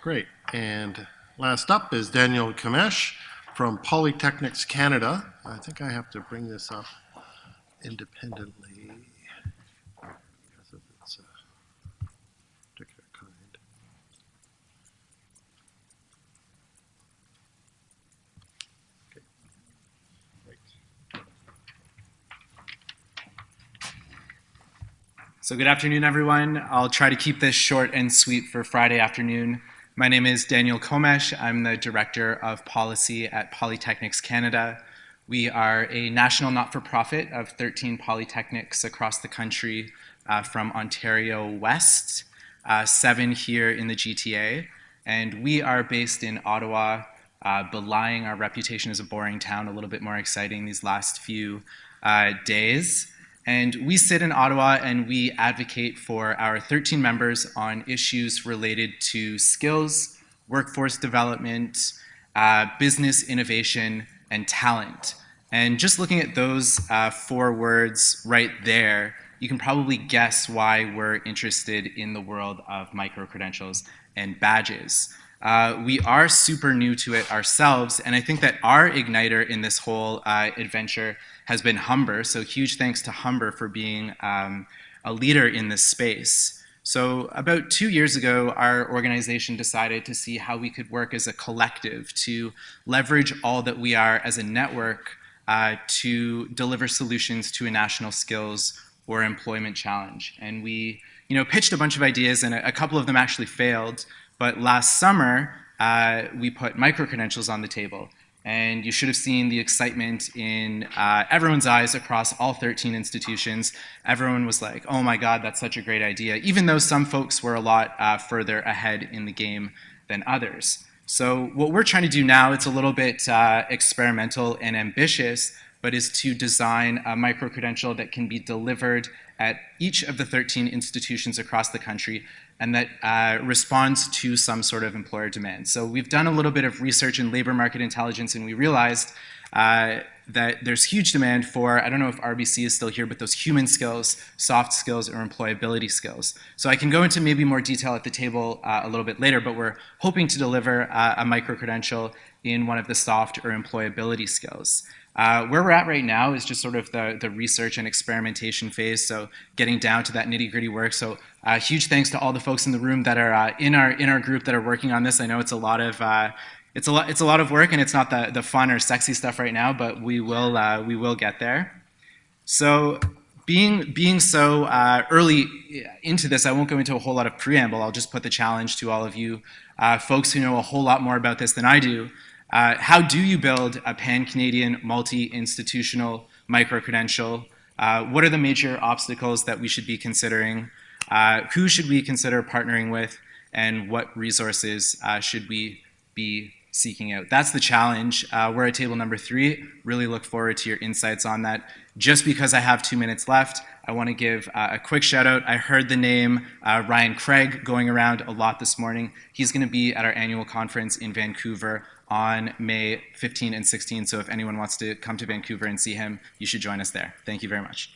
Great. And last up is Daniel Kamesh from Polytechnics Canada. I think I have to bring this up independently because of its uh, particular kind. Okay. So good afternoon, everyone. I'll try to keep this short and sweet for Friday afternoon. My name is Daniel Komesh. I'm the Director of Policy at Polytechnics Canada. We are a national not-for-profit of 13 polytechnics across the country uh, from Ontario West, uh, seven here in the GTA, and we are based in Ottawa, uh, belying our reputation as a boring town, a little bit more exciting these last few uh, days. And we sit in Ottawa and we advocate for our 13 members on issues related to skills, workforce development, uh, business innovation, and talent. And just looking at those uh, four words right there, you can probably guess why we're interested in the world of micro-credentials and badges. Uh, we are super new to it ourselves, and I think that our igniter in this whole uh, adventure has been Humber, so huge thanks to Humber for being um, a leader in this space. So about two years ago, our organization decided to see how we could work as a collective to leverage all that we are as a network uh, to deliver solutions to a national skills or employment challenge. And we you know, pitched a bunch of ideas and a, a couple of them actually failed. But last summer, uh, we put micro-credentials on the table. And you should have seen the excitement in uh, everyone's eyes across all 13 institutions. Everyone was like, oh my God, that's such a great idea, even though some folks were a lot uh, further ahead in the game than others. So what we're trying to do now, it's a little bit uh, experimental and ambitious, but is to design a micro-credential that can be delivered at each of the 13 institutions across the country and that uh, responds to some sort of employer demand. So we've done a little bit of research in labor market intelligence and we realized uh, that there's huge demand for, I don't know if RBC is still here, but those human skills, soft skills, or employability skills. So I can go into maybe more detail at the table uh, a little bit later, but we're hoping to deliver uh, a micro-credential in one of the soft or employability skills. Uh, where we're at right now is just sort of the, the research and experimentation phase, so getting down to that nitty gritty work. So uh, huge thanks to all the folks in the room that are uh, in our in our group that are working on this. I know it's a lot of uh, it's a lot it's a lot of work and it's not the the fun or sexy stuff right now, but we will uh, we will get there. So being being so uh, early into this, I won't go into a whole lot of preamble. I'll just put the challenge to all of you folks who know a whole lot more about this than I do. Uh, how do you build a pan-Canadian multi-institutional micro-credential? Uh, what are the major obstacles that we should be considering? Uh, who should we consider partnering with? And what resources uh, should we be seeking out? That's the challenge. Uh, we're at table number three. Really look forward to your insights on that. Just because I have two minutes left, I want to give uh, a quick shout out. I heard the name uh, Ryan Craig going around a lot this morning. He's going to be at our annual conference in Vancouver on May 15 and 16. So if anyone wants to come to Vancouver and see him, you should join us there. Thank you very much.